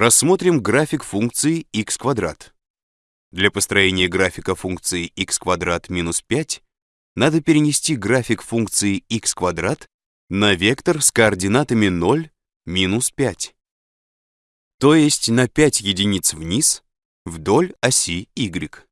Рассмотрим график функции x квадрат. Для построения графика функции x квадрат минус 5 надо перенести график функции x квадрат на вектор с координатами 0, минус 5. То есть на 5 единиц вниз вдоль оси y.